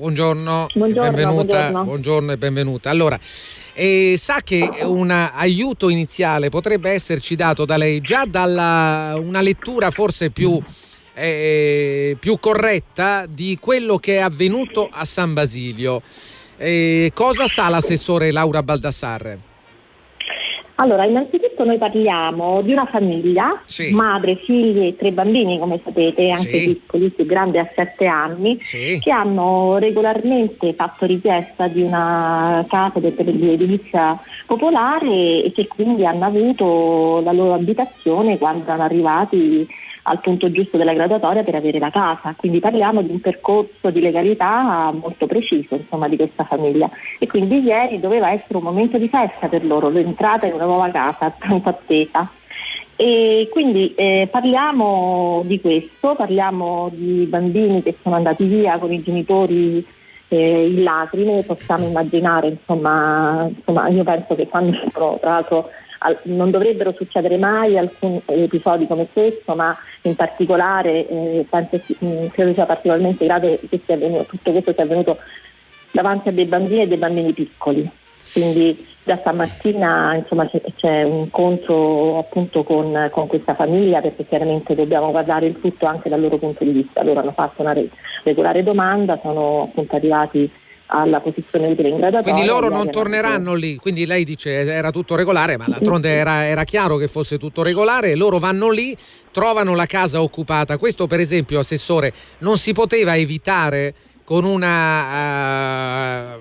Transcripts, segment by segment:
Buongiorno, buongiorno, benvenuta, buongiorno. buongiorno e benvenuta. Allora, eh, sa che un aiuto iniziale potrebbe esserci dato da lei già dalla una lettura forse più, eh, più corretta di quello che è avvenuto a San Basilio. Eh, cosa sa l'assessore Laura Baldassarre? Allora, innanzitutto noi parliamo di una famiglia, Sì. madre, figli e tre bambini, come sapete, anche Sì. piccoli, più grande ha sette anni, Sì. che hanno regolarmente fatto richiesta di una casa per l'edilizia popolare e che quindi hanno avuto la loro abitazione quando erano arrivati al punto giusto della graduatoria per avere la casa. Quindi parliamo di un percorso di legalità molto preciso insomma, di questa famiglia. E quindi ieri doveva essere un momento di festa per loro, l'entrata in una nuova casa tanto attesa. E quindi eh, parliamo di questo, parliamo di bambini che sono andati via con i genitori eh, in lacrime, possiamo immaginare, insomma, insomma, io penso che quando tra l'altro al- non dovrebbero succedere mai alcuni episodi come questo, ma in particolare eh, penso mh, credo sia particolarmente grave che avvenuto, tutto questo sia avvenuto davanti a dei bambini e dei bambini piccoli. Quindi da stamattina insomma, c'è, c'è un incontro appunto con, con questa famiglia perché chiaramente dobbiamo guardare il tutto anche dal loro punto di vista. Loro hanno fatto una re- regolare domanda, sono appunto arrivati alla posizione utile in graduatoria. Quindi loro non torneranno lì, quindi lei dice era tutto regolare, ma d'altronde era, era chiaro che fosse tutto regolare, loro vanno lì, trovano la casa occupata. Questo per esempio, Assessore, non si poteva evitare con una... eh,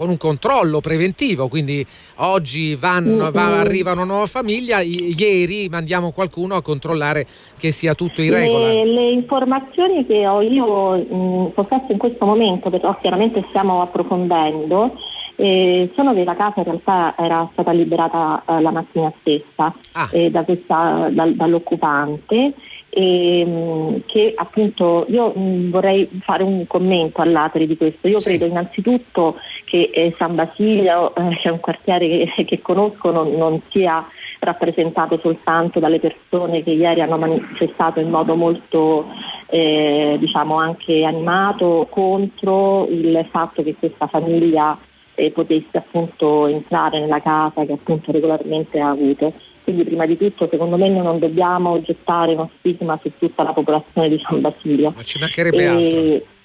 con un controllo preventivo, quindi oggi vanno, va- Mm-mm. arriva una nuova famiglia, i- ieri mandiamo qualcuno a controllare che sia tutto in regola. Le, le informazioni che ho io mh, possesso in questo momento, però chiaramente stiamo approfondendo, eh, sono che la casa in realtà era stata liberata eh, la mattina stessa Ah. eh, da questa- dal- dall'occupante e che appunto io mh, vorrei fare un commento all'ateri di questo. Io Sì. credo innanzitutto che eh, San Basilio, eh, che è un quartiere che, che conosco, non, non sia rappresentato soltanto dalle persone che ieri hanno manifestato in modo molto eh, diciamo anche animato contro il fatto che questa famiglia eh, potesse appunto entrare nella casa che appunto regolarmente ha avuto. Quindi prima di tutto secondo me noi non dobbiamo gettare uno stigma su tutta la popolazione di San Basilio. Ma ci mancherebbe altro.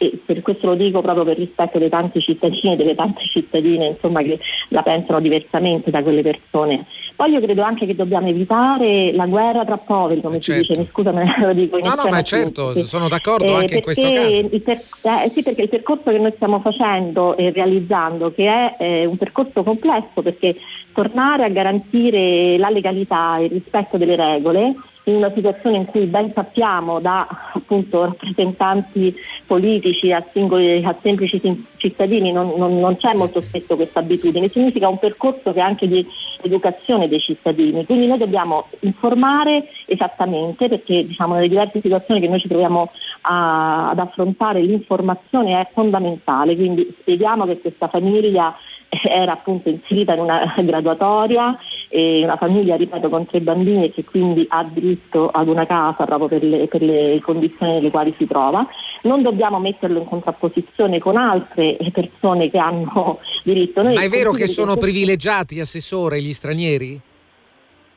E, per questo lo dico proprio per rispetto dei tanti cittadini e delle tante cittadine insomma, che la pensano diversamente da quelle persone. Poi io credo anche che dobbiamo evitare la guerra tra poveri, come Eh, si certo. dice, mi scusa me lo dico in No, no, ma certo, perché- sono d'accordo anche in questo caso. per- eh, sì, perché il percorso che noi stiamo facendo e realizzando, che è eh, un percorso complesso, perché tornare a garantire la legalità e il rispetto delle regole in una situazione in cui ben sappiamo da appunto rappresentanti politici a, singoli, a semplici cittadini non, non- non c'è molto spesso questa abitudine, significa un percorso che è anche di educazione dei cittadini, quindi noi dobbiamo informare esattamente perché diciamo, nelle diverse situazioni che noi ci troviamo a- ad affrontare l'informazione è fondamentale, quindi spieghiamo che questa famiglia era appunto inserita in una graduatoria, e una famiglia ripeto con tre bambini e che quindi ha diritto ad una casa proprio per le, per le condizioni nelle quali si trova. Non dobbiamo metterlo in contrapposizione con altre persone che hanno diritto. Noi Ma è vero che sono questo- privilegiati, Assessore, gli stranieri?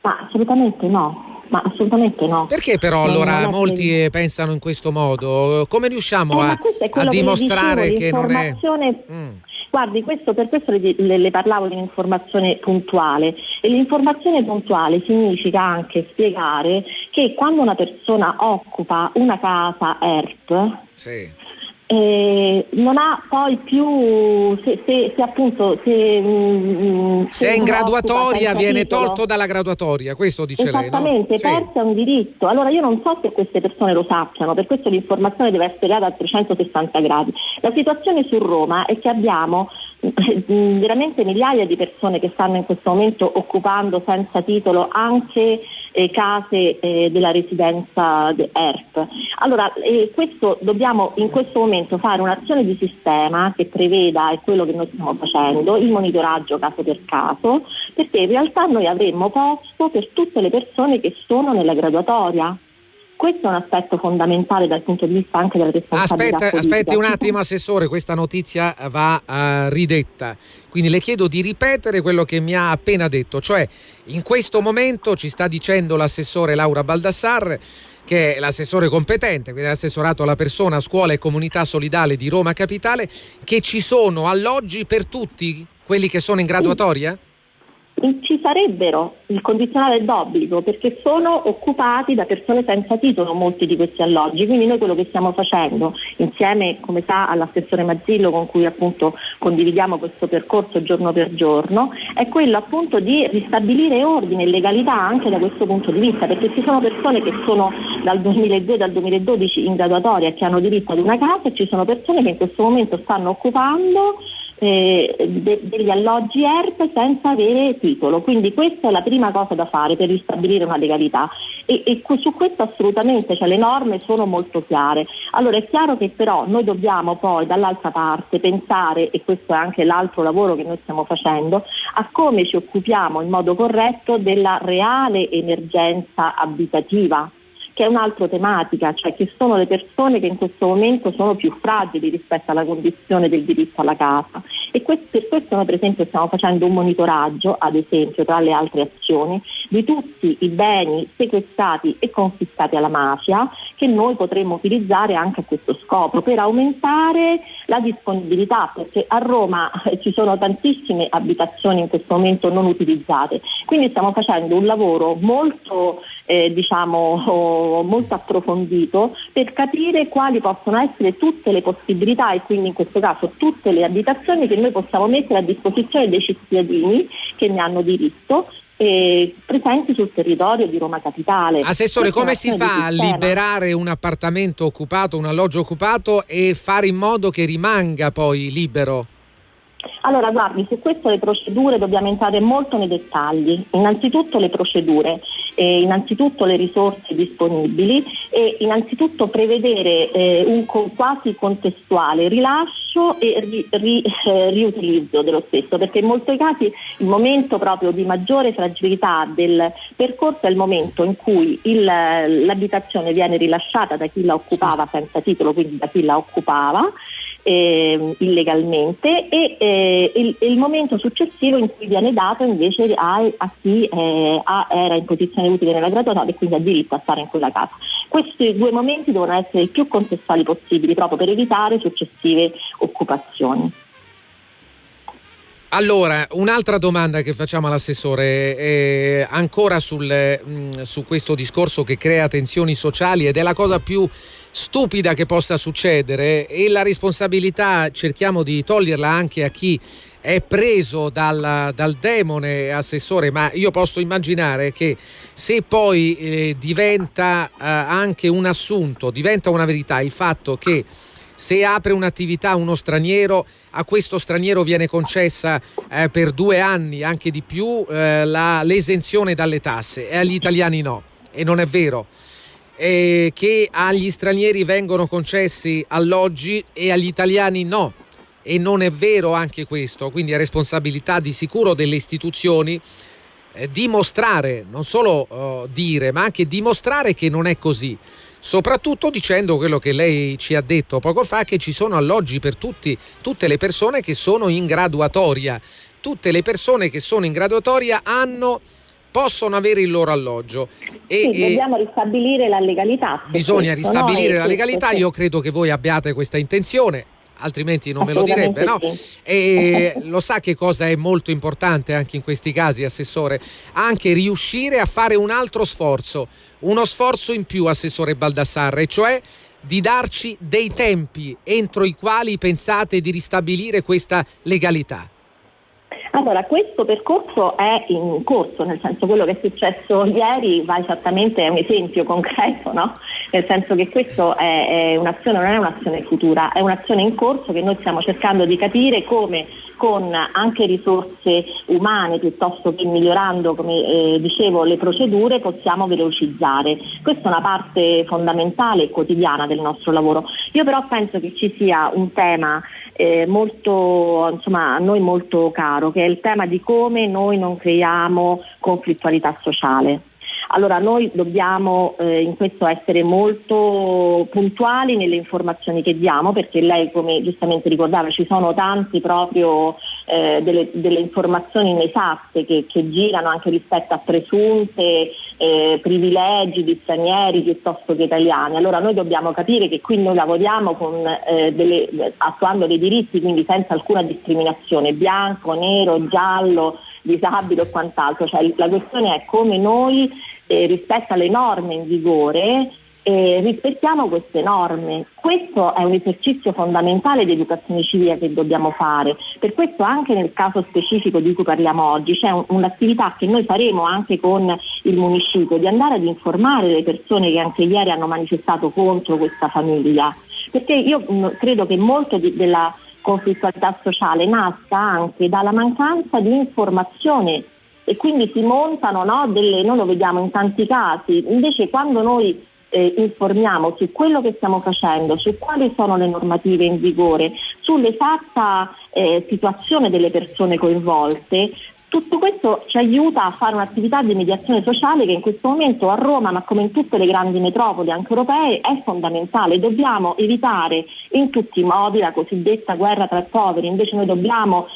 Ma assolutamente no, ma assolutamente no. Perché però allora molti che- pensano in questo modo? Come riusciamo Eh, a, a che dimostrare dicevo, che non è... Mm. Guardi, questo, per questo le, le- parlavo di un'informazione puntuale e l'informazione puntuale significa anche spiegare che quando una persona occupa una casa ERP Sì. Eh, non ha poi più, se, se- se appunto se, mm, Se è in graduatoria viene titolo- tolto dalla graduatoria, questo dice lei, no? Esattamente, Sì. perso è un diritto. Allora io non so se queste persone lo sappiano, per questo l'informazione deve essere data a 360 gradi. La situazione su Roma è che abbiamo mm, veramente migliaia di persone che stanno in questo momento occupando senza titolo anche eh, case eh, della residenza de- ERP. Allora, eh, questo dobbiamo in questo momento fare un'azione di sistema che preveda, è quello che noi stiamo facendo, il monitoraggio caso per caso, perché in realtà noi avremmo posto per tutte le persone che sono nella graduatoria. Questo è un aspetto fondamentale dal punto di vista anche della responsabilità Aspetta, aspetti un attimo Assessore, questa notizia va uh, ridetta, quindi le chiedo di ripetere quello che mi ha appena detto, cioè in questo momento ci sta dicendo l'assessore Laura Baldassar che è l'assessore competente, quindi l'assessorato alla persona, scuola e comunità solidale di Roma Capitale, che ci sono alloggi per tutti quelli che sono in graduatoria? Sì ci sarebbero il condizionale d'obbligo perché sono occupati da persone senza titolo molti di questi alloggi, quindi noi quello che stiamo facendo insieme come sa all'assessore Mazzillo con cui appunto condividiamo questo percorso giorno per giorno è quello appunto di ristabilire ordine e legalità anche da questo punto di vista perché ci sono persone che sono dal 2002 dal 2012 in graduatoria che hanno diritto ad una casa e ci sono persone che in questo momento stanno occupando eh, de- degli alloggi ERP senza avere titolo. Quindi questa è la prima cosa da fare per ristabilire una legalità e, e su questo assolutamente cioè, le norme sono molto chiare. Allora è chiaro che però noi dobbiamo poi dall'altra parte pensare, e questo è anche l'altro lavoro che noi stiamo facendo, a come ci occupiamo in modo corretto della reale emergenza abitativa che è un'altra tematica, cioè che sono le persone che in questo momento sono più fragili rispetto alla condizione del diritto alla casa. E questo, per questo noi per esempio stiamo facendo un monitoraggio, ad esempio, tra le altre azioni, di tutti i beni sequestrati e confiscati alla mafia che noi potremmo utilizzare anche a questo scopo, per aumentare la disponibilità, perché a Roma ci sono tantissime abitazioni in questo momento non utilizzate. Quindi stiamo facendo un lavoro molto eh, diciamo, molto approfondito per capire quali possono essere tutte le possibilità e quindi in questo caso tutte le abitazioni che noi possiamo mettere a disposizione dei cittadini che ne hanno diritto eh, presenti sul territorio di Roma Capitale. Assessore, come si fa a liberare un appartamento occupato, un alloggio occupato e fare in modo che rimanga poi libero? Allora, guardi, su questo le procedure dobbiamo entrare molto nei dettagli. Innanzitutto le procedure, eh, innanzitutto le risorse disponibili e innanzitutto prevedere eh, un quasi contestuale rilascio e ri, ri, eh, riutilizzo dello stesso, perché in molti casi il momento proprio di maggiore fragilità del percorso è il momento in cui il, l'abitazione viene rilasciata da chi la occupava senza titolo, quindi da chi la occupava eh, illegalmente e eh, il, il, momento successivo in cui viene dato invece a, a chi eh, a, era in posizione utile nella graduatoria e quindi ha diritto a stare in quella casa. Questi due momenti devono essere i più contestuali possibili proprio per evitare successive occupazioni. Allora, un'altra domanda che facciamo all'assessore, eh, ancora sul, mh, mm, su questo discorso che crea tensioni sociali ed è la cosa più stupida che possa succedere e la responsabilità cerchiamo di toglierla anche a chi è preso dal, dal demone assessore, ma io posso immaginare che se poi eh, diventa eh, anche un assunto, diventa una verità il fatto che se apre un'attività uno straniero, a questo straniero viene concessa eh, per due anni, anche di più, eh, la, l'esenzione dalle tasse e agli italiani no. E non è vero eh, che agli stranieri vengono concessi alloggi e agli italiani no. E non è vero anche questo, quindi è responsabilità di sicuro delle istituzioni eh, dimostrare, non solo uh, dire, ma anche dimostrare che non è così. Soprattutto dicendo quello che lei ci ha detto poco fa, che ci sono alloggi per tutti, tutte le persone che sono in graduatoria. Tutte le persone che sono in graduatoria hanno possono avere il loro alloggio. E, sì, dobbiamo ristabilire la legalità. Bisogna questo, ristabilire no? la legalità, io credo che voi abbiate questa intenzione altrimenti non me lo direbbe, no? E lo sa che cosa è molto importante anche in questi casi, Assessore? Anche riuscire a fare un altro sforzo, uno sforzo in più, Assessore Baldassarre, cioè di darci dei tempi entro i quali pensate di ristabilire questa legalità. Allora, questo percorso è in corso, nel senso quello che è successo ieri va esattamente, è un esempio concreto, no? Nel senso che questa è, è un'azione, non è un'azione futura, è un'azione in corso che noi stiamo cercando di capire come con anche risorse umane piuttosto che migliorando, come eh, dicevo, le procedure possiamo velocizzare. Questa è una parte fondamentale e quotidiana del nostro lavoro. Io però penso che ci sia un tema eh, molto, insomma, a noi molto caro, che è il tema di come noi non creiamo conflittualità sociale. Allora noi dobbiamo eh, in questo essere molto puntuali nelle informazioni che diamo perché lei come giustamente ricordava ci sono tanti proprio eh, delle, delle, informazioni inesatte che, che, girano anche rispetto a presunte eh, privilegi di stranieri piuttosto che italiani. Allora noi dobbiamo capire che qui noi lavoriamo con, eh, delle, attuando dei diritti quindi senza alcuna discriminazione, bianco, nero, giallo, disabile o quant'altro. Cioè, la questione è come noi eh, rispetto alle norme in vigore eh, rispettiamo queste norme. Questo è un esercizio fondamentale di educazione civile che dobbiamo fare. Per questo anche nel caso specifico di cui parliamo oggi c'è un, un'attività che noi faremo anche con il municipio di andare ad informare le persone che anche ieri hanno manifestato contro questa famiglia. Perché io mh, mm, credo che molto di, della conflittualità sociale nasca anche dalla mancanza di informazione e quindi si montano no, delle, noi lo vediamo in tanti casi, invece quando noi eh, informiamo su quello che stiamo facendo, su quali sono le normative in vigore, sull'esatta eh, situazione delle persone coinvolte, tutto questo ci aiuta a fare un'attività di mediazione sociale che in questo momento a Roma, ma come in tutte le grandi metropoli anche europee, è fondamentale. Dobbiamo evitare in tutti i modi la cosiddetta guerra tra poveri, invece noi dobbiamo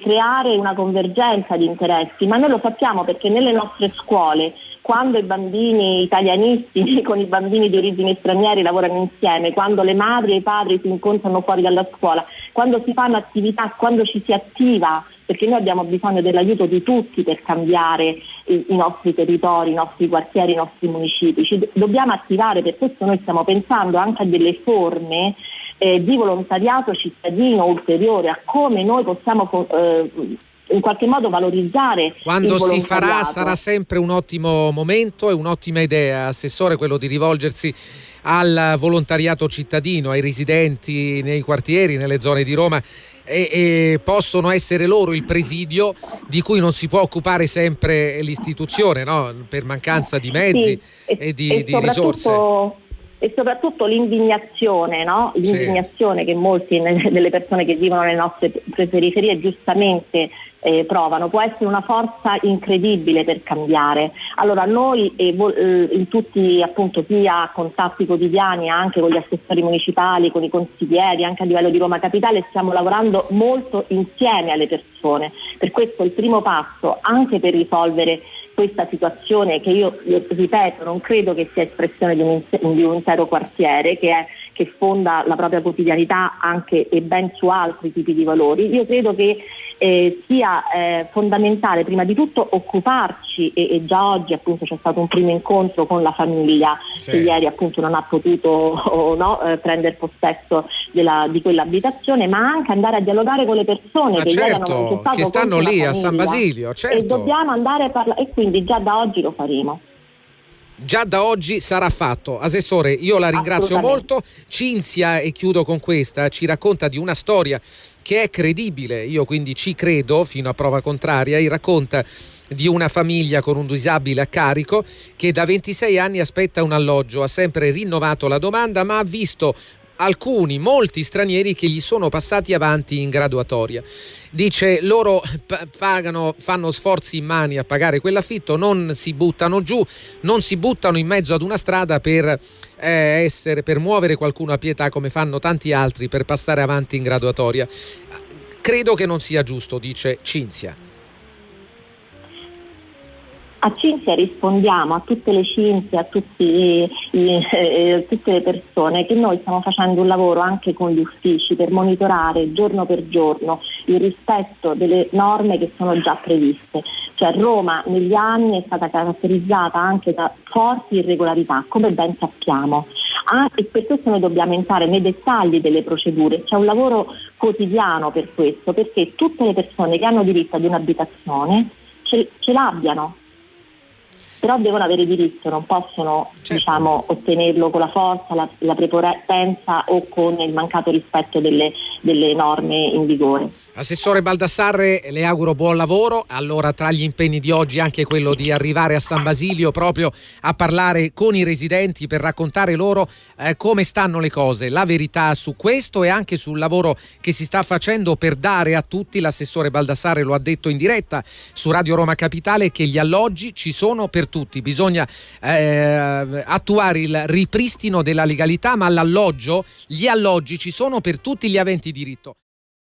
creare una convergenza di interessi, ma noi lo sappiamo perché nelle nostre scuole quando i bambini italianisti con i bambini di origini straniere lavorano insieme, quando le madri e i padri si incontrano fuori dalla scuola, quando si fanno attività, quando ci si attiva, perché noi abbiamo bisogno dell'aiuto di tutti per cambiare i, i nostri territori, i nostri quartieri, i nostri municipi. Ci dobbiamo attivare, per questo noi stiamo pensando anche a delle forme eh, di volontariato cittadino ulteriore, a come noi possiamo eh, in qualche modo valorizzare. Quando si farà sarà sempre un ottimo momento e un'ottima idea, Assessore, quello di rivolgersi al volontariato cittadino, ai residenti nei quartieri, nelle zone di Roma. E, e, possono essere loro il presidio di cui non si può occupare sempre l'istituzione no? per mancanza di mezzi sì, e, di, e di risorse e soprattutto l'indignazione, no? l'indignazione sì. che molti delle persone che vivono nelle nostre periferie giustamente eh, provano, può essere una forza incredibile per cambiare. Allora noi eh, eh, in tutti appunto chi ha contatti quotidiani anche con gli assessori municipali, con i consiglieri, anche a livello di Roma Capitale, stiamo lavorando molto insieme alle persone. Per questo il primo passo anche per risolvere questa situazione che io, ripeto non credo che sia espressione di un, di un intero quartiere che, è, che, fonda la propria quotidianità anche e ben su altri tipi di valori, io credo che eh, sia eh, fondamentale prima di tutto occuparci e, e, già oggi appunto c'è stato un primo incontro con la famiglia sì. che ieri appunto non ha potuto oh, no, eh, prendere possesso della, di quell'abitazione ma anche andare a dialogare con le persone che, certo, che stanno lì a San Basilio certo. e dobbiamo andare a parlare e quindi già da oggi lo faremo già da oggi sarà fatto. Assessore, io la ringrazio molto. Cinzia, e chiudo con questa, ci racconta di una storia che è credibile, io quindi ci credo fino a prova contraria, e racconta di una famiglia con un disabile a carico che da 26 anni aspetta un alloggio, ha sempre rinnovato la domanda ma ha visto alcuni, molti stranieri che gli sono passati avanti in graduatoria. Dice loro pagano, fanno sforzi in mani a pagare quell'affitto, non si buttano giù, non si buttano in mezzo ad una strada per, eh, essere, per muovere qualcuno a pietà come fanno tanti altri per passare avanti in graduatoria. Credo che non sia giusto, dice Cinzia. A Cinzia rispondiamo a tutte le Cinzia, a, tutti, eh, a tutte le persone che noi stiamo facendo un lavoro anche con gli uffici per monitorare giorno per giorno il rispetto delle norme che sono già previste. Cioè Roma negli anni è stata caratterizzata anche da forti irregolarità, come ben sappiamo. Ah, e per questo noi dobbiamo entrare nei dettagli delle procedure, c'è un lavoro quotidiano per questo, perché tutte le persone che hanno diritto ad un'abitazione ce, ce l'abbiano, però devono avere diritto, non possono certo. diciamo, ottenerlo con la forza, la, la, prepotenza o con il mancato rispetto delle, delle, norme in vigore. Assessore Baldassarre, le auguro buon lavoro. Allora, tra gli impegni di oggi anche quello di arrivare a San Basilio proprio a parlare con i residenti per raccontare loro eh, come stanno le cose, la verità su questo e anche sul lavoro che si sta facendo per dare a tutti, l'assessore Baldassarre lo ha detto in diretta su Radio Roma Capitale, che gli alloggi ci sono per per tutti, bisogna eh, attuare il ripristino della legalità, ma l'alloggio, gli alloggi ci sono per tutti gli aventi diritto.